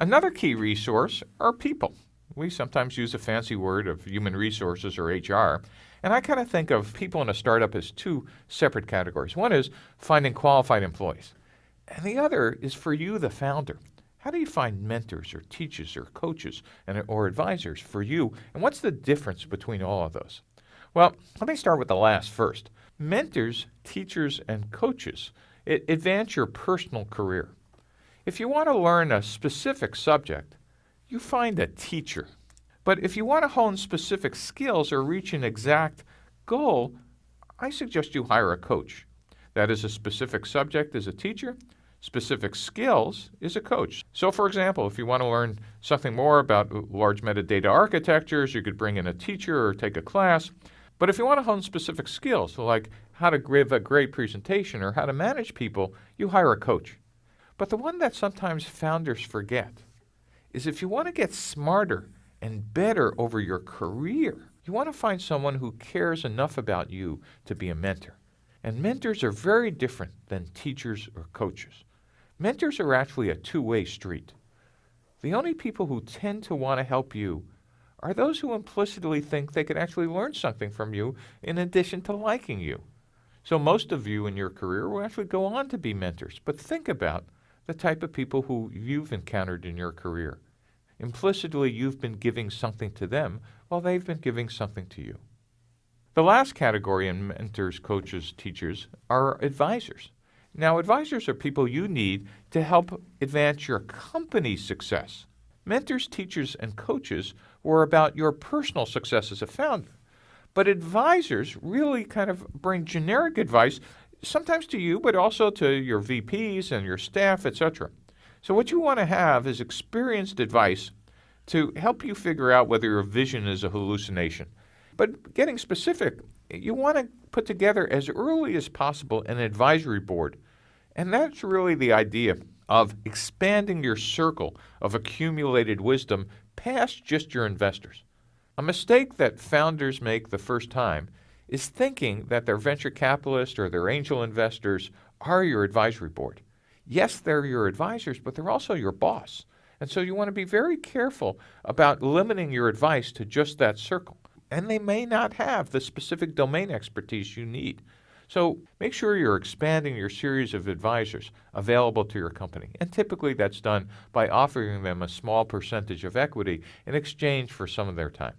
Another key resource are people. We sometimes use a fancy word of human resources or HR, and I kind of think of people in a startup as two separate categories. One is finding qualified employees, and the other is for you, the founder. How do you find mentors or teachers or coaches and, or advisors for you? And what's the difference between all of those? Well, let me start with the last first. Mentors, teachers, and coaches advance your personal career. If you want to learn a specific subject, you find a teacher. But if you want to hone specific skills or reach an exact goal, I suggest you hire a coach. That is a specific subject as a teacher, specific skills is a coach. So for example, if you want to learn something more about large metadata architectures, you could bring in a teacher or take a class. But if you want to hone specific skills, like how to give a great presentation or how to manage people, you hire a coach. But the one that sometimes founders forget is if you want to get smarter and better over your career, you want to find someone who cares enough about you to be a mentor. And mentors are very different than teachers or coaches. Mentors are actually a two-way street. The only people who tend to want to help you are those who implicitly think they can actually learn something from you in addition to liking you. So most of you in your career will actually go on to be mentors, but think about the type of people who you've encountered in your career. Implicitly, you've been giving something to them while they've been giving something to you. The last category in mentors, coaches, teachers are advisors. Now, advisors are people you need to help advance your company's success. Mentors, teachers, and coaches were about your personal success as a founder. But advisors really kind of bring generic advice, sometimes to you, but also to your VPs and your staff, etc. So what you want to have is experienced advice to help you figure out whether your vision is a hallucination. But getting specific, you want to put together as early as possible an advisory board. And that's really the idea of expanding your circle of accumulated wisdom past just your investors. A mistake that founders make the first time is thinking that their venture capitalist or their angel investors are your advisory board. Yes, they're your advisors, but they're also your boss. And so you want to be very careful about limiting your advice to just that circle. And they may not have the specific domain expertise you need. So make sure you're expanding your series of advisors available to your company. And typically that's done by offering them a small percentage of equity in exchange for some of their time.